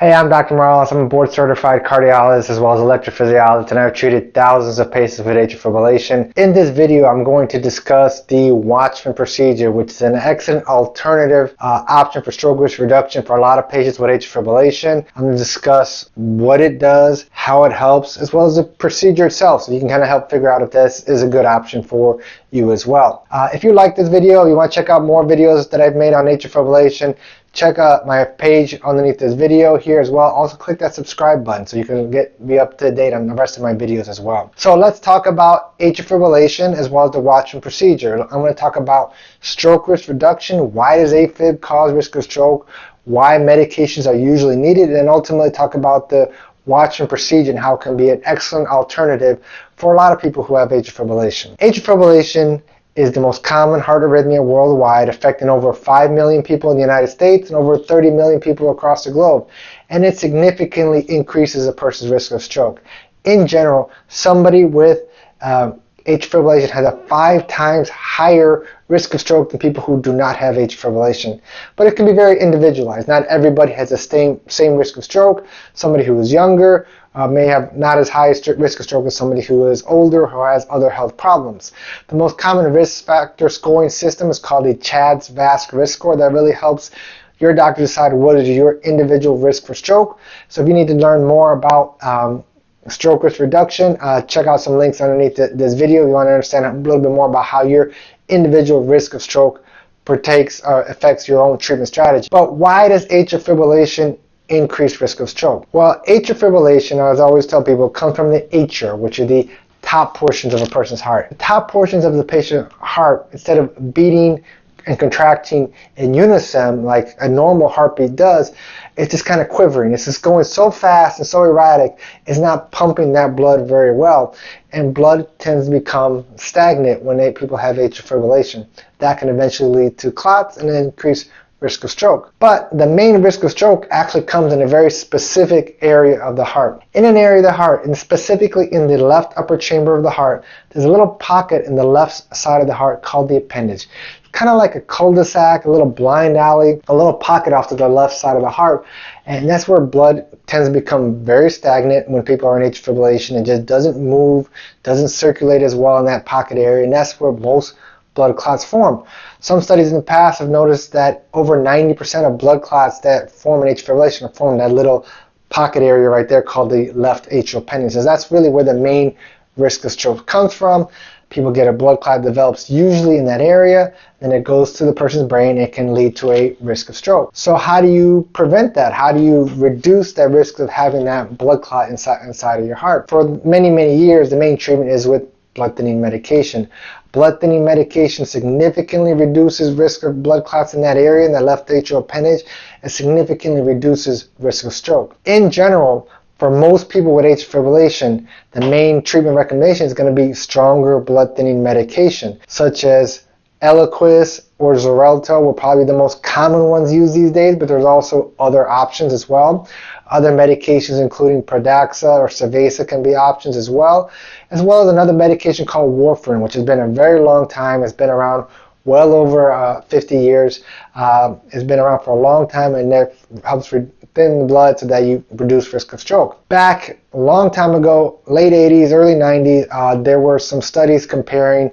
Hey, I'm Dr. Morales. I'm a board certified cardiologist as well as electrophysiologist, and I've treated thousands of patients with atrial fibrillation. In this video, I'm going to discuss the Watchman procedure, which is an excellent alternative uh, option for stroke risk reduction for a lot of patients with atrial fibrillation. I'm going to discuss what it does, how it helps, as well as the procedure itself, so you can kind of help figure out if this is a good option for you as well. Uh, if you like this video, you want to check out more videos that I've made on atrial fibrillation, check out my page underneath this video here as well. Also click that subscribe button so you can get be up to date on the rest of my videos as well. So let's talk about atrial fibrillation as well as the Watchman procedure. I'm going to talk about stroke risk reduction. Why does AFib cause risk of stroke? Why medications are usually needed, and ultimately talk about the Watchman procedure and how it can be an excellent alternative for a lot of people who have atrial fibrillation. Atrial fibrillation is the most common heart arrhythmia worldwide, affecting over 5 million people in the United States and over 30 million people across the globe. And it significantly increases a person's risk of stroke. In general, somebody with um, atrial fibrillation has a five times higher risk of stroke than people who do not have atrial fibrillation. But it can be very individualized. Not everybody has the same, same risk of stroke. Somebody who is younger uh, may have not as high a risk of stroke as somebody who is older or has other health problems. The most common risk factor scoring system is called the CHADS VASC risk score that really helps your doctor decide what is your individual risk for stroke. So if you need to learn more about um, stroke risk reduction, uh, check out some links underneath the, this video if you want to understand a little bit more about how your individual risk of stroke partakes or affects your own treatment strategy. But why does atrial fibrillation increase risk of stroke? Well, atrial fibrillation, as I always tell people, comes from the atria, which are the top portions of a person's heart. The top portions of the patient's heart, instead of beating and contracting in unison like a normal heartbeat does, it's just kind of quivering. It's just going so fast and so erratic, it's not pumping that blood very well. And blood tends to become stagnant when people have atrial fibrillation. That can eventually lead to clots and increase risk of stroke. But the main risk of stroke actually comes in a very specific area of the heart. In an area of the heart, and specifically in the left upper chamber of the heart, there's a little pocket in the left side of the heart called the appendage It's kind of like a cul-de-sac, a little blind alley, a little pocket off to the left side of the heart. And that's where blood tends to become very stagnant when people are in atrial fibrillation. It just doesn't move, doesn't circulate as well in that pocket area, and that's where most blood clots form. Some studies in the past have noticed that over 90% of blood clots that form in atrial fibrillation are formed in that little pocket area right there called the left atrial appendage. So that's really where the main risk of stroke comes from people get a blood clot develops usually in that area, then it goes to the person's brain, it can lead to a risk of stroke. So how do you prevent that? How do you reduce that risk of having that blood clot inside, inside of your heart? For many, many years, the main treatment is with blood thinning medication. Blood thinning medication significantly reduces risk of blood clots in that area, in the left atrial appendage, and significantly reduces risk of stroke. In general, for most people with atrial fibrillation, the main treatment recommendation is going to be stronger blood thinning medication, such as Eliquis or Xarelto were probably the most common ones used these days, but there's also other options as well. Other medications including Pradaxa or Savaysa can be options as well, as well as another medication called warfarin, which has been a very long time. It's been around well over uh, 50 years. Uh, it's been around for a long time and it helps thin the blood so that you reduce risk of stroke. Back a long time ago, late 80s, early 90s, uh, there were some studies comparing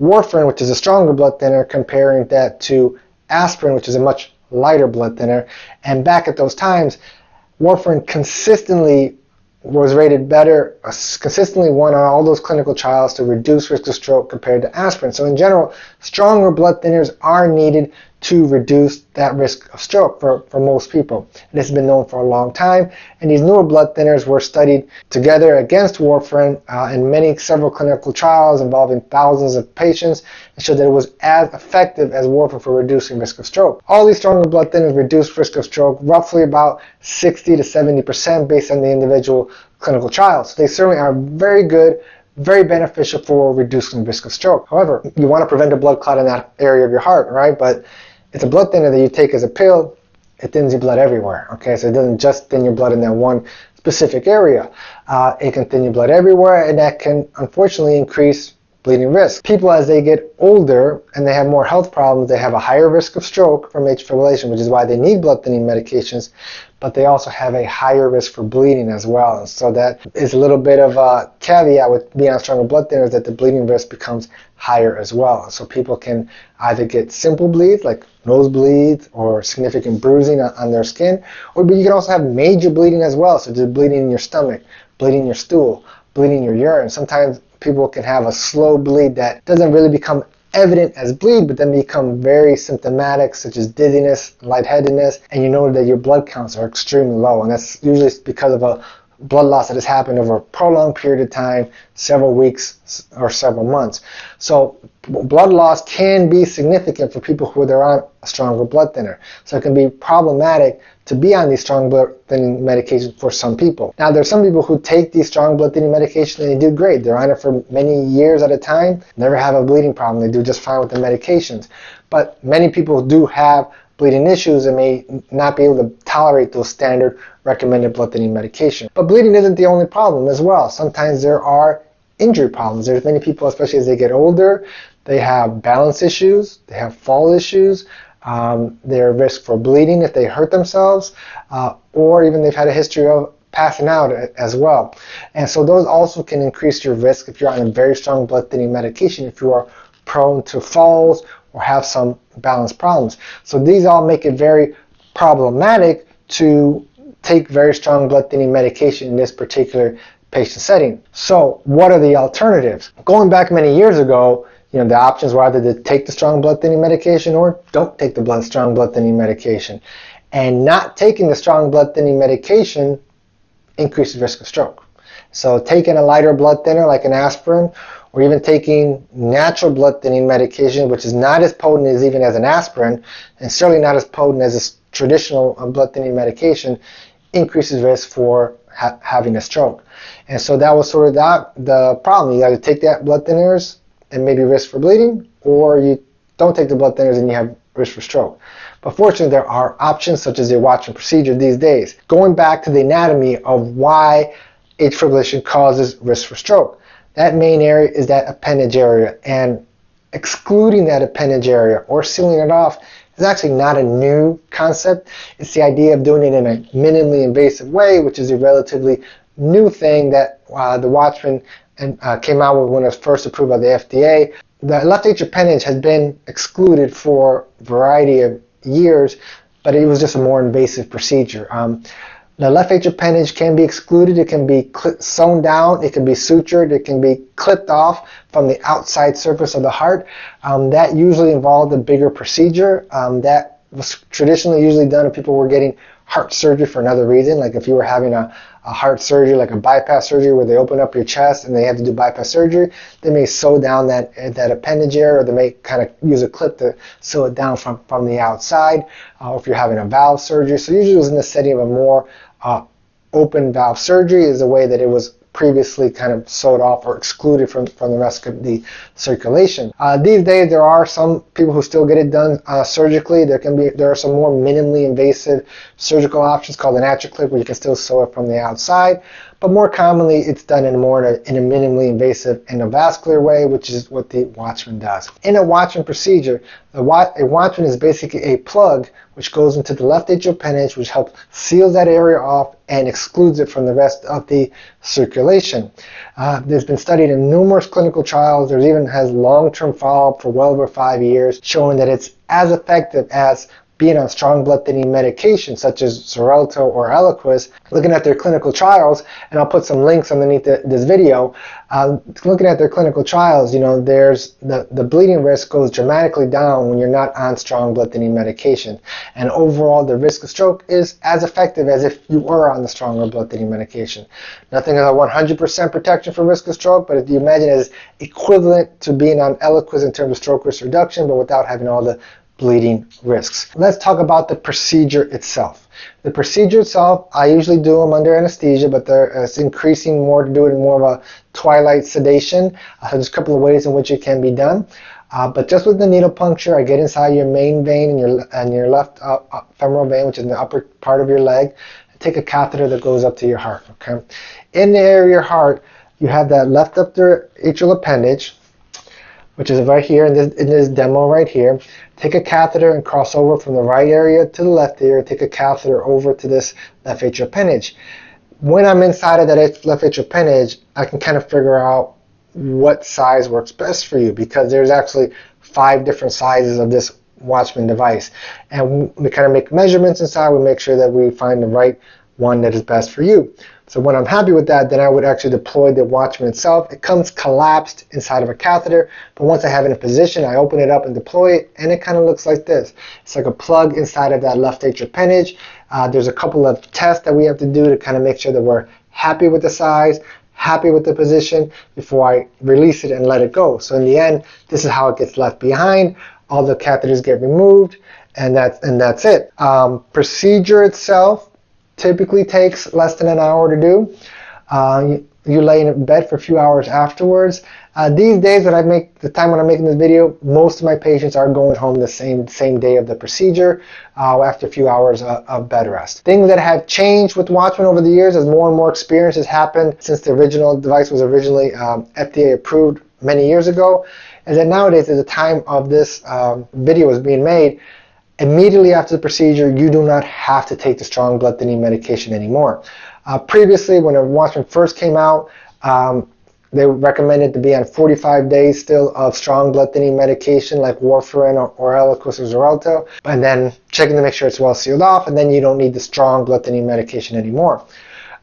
warfarin, which is a stronger blood thinner, comparing that to aspirin, which is a much lighter blood thinner. And back at those times, warfarin consistently was rated better, uh, consistently won on all those clinical trials to reduce risk of stroke compared to aspirin. So in general, stronger blood thinners are needed to reduce that risk of stroke for, for most people. This has been known for a long time, and these newer blood thinners were studied together against warfarin uh, in many several clinical trials involving thousands of patients and showed that it was as effective as warfarin for reducing risk of stroke. All these stronger blood thinners reduce risk of stroke roughly about 60 to 70% based on the individual clinical trials. So they certainly are very good very beneficial for reducing risk of stroke. However, you want to prevent a blood clot in that area of your heart, right? But it's a blood thinner that you take as a pill. It thins your blood everywhere. Okay, so it doesn't just thin your blood in that one specific area. Uh, it can thin your blood everywhere, and that can unfortunately increase bleeding risk. People, as they get older and they have more health problems, they have a higher risk of stroke from atrial fibrillation, which is why they need blood thinning medications, but they also have a higher risk for bleeding as well. And so that is a little bit of a caveat with being on stronger blood thinners that the bleeding risk becomes higher as well. So people can either get simple bleeds like nosebleeds or significant bruising on, their skin, or but you can also have major bleeding as well, so just bleeding in your stomach, bleeding in your stool, bleeding in your urine. Sometimes people can have a slow bleed that doesn't really become evident as bleed, but then become very symptomatic, such as dizziness, lightheadedness, and you know that your blood counts are extremely low. And that's usually because of a blood loss that has happened over a prolonged period of time, several weeks or several months. So blood loss can be significant for people who are on a stronger blood thinner. So it can be problematic to be on these strong blood thinning medications for some people. Now there's some people who take these strong blood thinning medications and they do great. They're on it for many years at a time, never have a bleeding problem. They do just fine with the medications. But many people do have bleeding issues and may not be able to tolerate those standard recommended blood thinning medication. But bleeding isn't the only problem as well. Sometimes there are injury problems. There's many people, especially as they get older, they have balance issues, they have fall issues, um, they're at risk for bleeding if they hurt themselves, uh, or even they've had a history of passing out as well. And so those also can increase your risk if you're on a very strong blood thinning medication, if you are prone to falls or have some balance problems. So these all make it very problematic to take very strong blood thinning medication in this particular patient setting. So what are the alternatives? Going back many years ago, you know, the options were either to take the strong blood thinning medication or don't take the blood, strong blood thinning medication. And not taking the strong blood thinning medication increases risk of stroke. So taking a lighter blood thinner like an aspirin or even taking natural blood thinning medication, which is not as potent as even as an aspirin, and certainly not as potent as a traditional uh, blood thinning medication, increases risk for ha having a stroke. And so that was sort of that, the problem. You either take that blood thinners and maybe risk for bleeding, or you don't take the blood thinners and you have risk for stroke. But fortunately, there are options such as the Watchman procedure these days. Going back to the anatomy of why atrial fibrillation causes risk for stroke. That main area is that appendage area, and excluding that appendage area or sealing it off is actually not a new concept. It's the idea of doing it in a minimally invasive way, which is a relatively new thing that uh, the Watchman and, uh, came out with when it was first approved by the FDA. The left atrial appendage has been excluded for a variety of years, but it was just a more invasive procedure. Um, the left atrial appendage can be excluded, it can be sewn down, it can be sutured, it can be clipped off from the outside surface of the heart. Um, that usually involved a bigger procedure. Um, that was traditionally usually done if people were getting heart surgery for another reason, like if you were having a, a heart surgery, like a bypass surgery where they open up your chest and they have to do bypass surgery, they may sew down that, that appendage area or they may kind of use a clip to sew it down from, from the outside, uh, or if you're having a valve surgery. So usually it was in the setting of a more uh, open valve surgery is the way that it was previously kind of sewed off or excluded from, from the rest of the circulation. Uh, these days, there are some people who still get it done uh, surgically. There can be there are some more minimally invasive surgical options called an AtriClip, where you can still sew it from the outside. But more commonly, it's done in more in a, in a minimally invasive endovascular way, which is what the Watchman does. In a Watchman procedure, a Watchman is basically a plug which goes into the left atrial appendage, which helps seal that area off and excludes it from the rest of the circulation. Uh, there's been studied in numerous clinical trials. There's even has long-term follow-up for well over five years, showing that it's as effective as being on strong blood thinning medication such as Xarelto or Eliquis, looking at their clinical trials, and I'll put some links underneath the, this video, uh, looking at their clinical trials, you know, there's the, the bleeding risk goes dramatically down when you're not on strong blood thinning medication. And overall, the risk of stroke is as effective as if you were on the stronger blood thinning medication. Nothing is a 100% protection from risk of stroke, but if you imagine it is equivalent to being on Eliquis in terms of stroke risk reduction, but without having all the bleeding risks. Let's talk about the procedure itself. The procedure itself, I usually do them under anesthesia, but it's increasing more to do it in more of a twilight sedation. Uh, there's a couple of ways in which it can be done. Uh, but just with the needle puncture, I get inside your main vein and your, and your left uh, uh femoral vein, which is in the upper part of your leg. I take a catheter that goes up to your heart. Okay, In the area of your heart, you have that left upper atrial appendage, which is right here in this, in this demo right here. Take a catheter and cross over from the right area to the left area. Take a catheter over to this left atrial appendage. When I'm inside of that left atrial appendage, I can kind of figure out what size works best for you because there's actually five different sizes of this Watchman device. And we kind of make measurements inside. We make sure that we find the right one that is best for you. So when I'm happy with that, then I would actually deploy the Watchman itself. It comes collapsed inside of a catheter, but once I have it in position, I open it up and deploy it, and it kind of looks like this. It's like a plug inside of that left atrial appendage. Uh, there's a couple of tests that we have to do to kind of make sure that we're happy with the size, happy with the position before I release it and let it go. So in the end, this is how it gets left behind. All the catheters get removed, and that's and that's it. Um, procedure itself typically takes less than an hour to do. Uh, you, you lay in bed for a few hours afterwards. Uh, these days, that I make the time when I'm making this video, most of my patients are going home the same same day of the procedure uh, after a few hours of, of, bed rest. Things that have changed with Watchman over the years as more and more experience has happened since the original device was originally um, FDA approved many years ago, is that nowadays, at the time of this um, video was being made, immediately after the procedure, you do not have to take the strong blood thinning medication anymore. Uh, previously, when a Watchman first came out, um, they recommended to be on 45 days still of strong blood thinning medication like warfarin or, or Eliquis or Xarelto, and then checking to make sure it's well sealed off, and then you don't need the strong blood thinning medication anymore.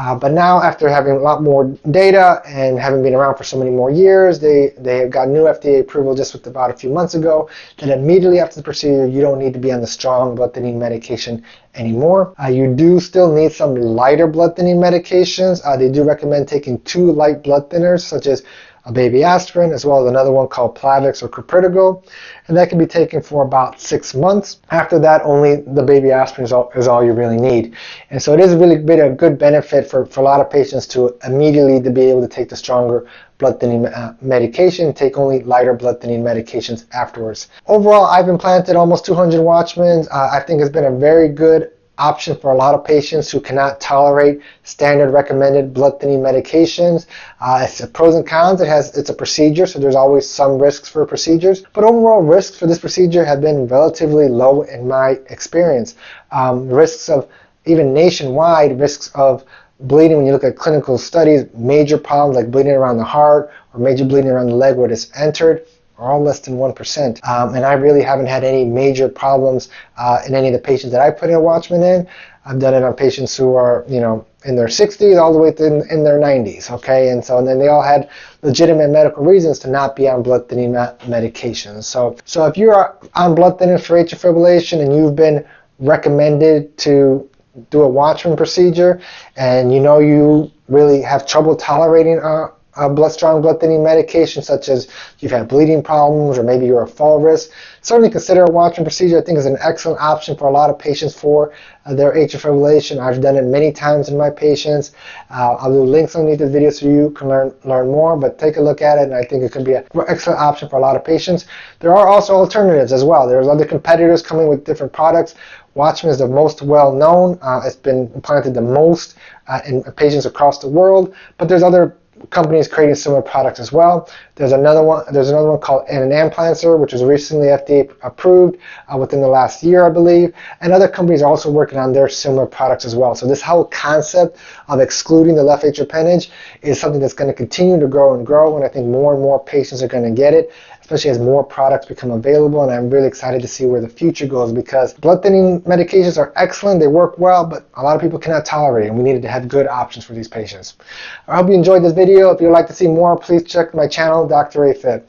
Uh, but now, after having a lot more data and having been around for so many more years, they, they have got new FDA approval just with about a few months ago that immediately after the procedure, you don't need to be on the strong blood thinning medication anymore. Uh, you do still need some lighter blood thinning medications. Uh, they do recommend taking two light blood thinners, such as a baby aspirin, as well as another one called Plavix or Clopidogrel, and that can be taken for about six months. After that, only the baby aspirin is all, is all you really need. And so it is really been a good benefit for, for a lot of patients to immediately to be able to take the stronger blood thinning uh, medication, take only lighter blood thinning medications afterwards. Overall, I've implanted almost 200 Watchmans. Uh, I think it's been a very good option for a lot of patients who cannot tolerate standard recommended blood thinning medications. Uh, it's pros and cons. It has it's a procedure, so there's always some risks for procedures. But overall, risks for this procedure have been relatively low in my experience. Um, risks of even nationwide risks of bleeding when you look at clinical studies, major problems like bleeding around the heart or major bleeding around the leg where it's entered are all less than 1%. Um, and I really haven't had any major problems uh, in any of the patients that I put in a Watchman in. I've done it on patients who are, you know, in their 60s all the way to in, in their 90s, okay? And so and then they all had legitimate medical reasons to not be on blood thinning medications. So, so if you're on blood thinning for atrial fibrillation and you've been recommended to do a Watchman procedure and you know you really have trouble tolerating uh, uh, blood strong blood thinning medication, such as you've had bleeding problems or maybe you're a fall risk, certainly consider a Watchman procedure. I think is an excellent option for a lot of patients for uh, their atrial fibrillation. I've done it many times in my patients. Uh, I'll do links underneath the video so you can learn learn more. But take a look at it, and I think it can be an excellent option for a lot of patients. There are also alternatives as well. There's other competitors coming with different products. Watchman is the most well known. Uh, it's been implanted the most uh, in patients across the world, but there's other companies creating similar products as well. There's another one. There's another one called an Amplatzer, which was recently FDA approved uh, within the last year, I believe. And other companies are also working on their similar products as well. So this whole concept of excluding the left atrial appendage is something that's going to continue to grow and grow. And I think more and more patients are going to get it especially as more products become available. And I'm really excited to see where the future goes because blood thinning medications are excellent, they work well, but a lot of people cannot tolerate and we needed to have good options for these patients. I hope you enjoyed this video. If you'd like to see more, please check my channel, Dr. AFib.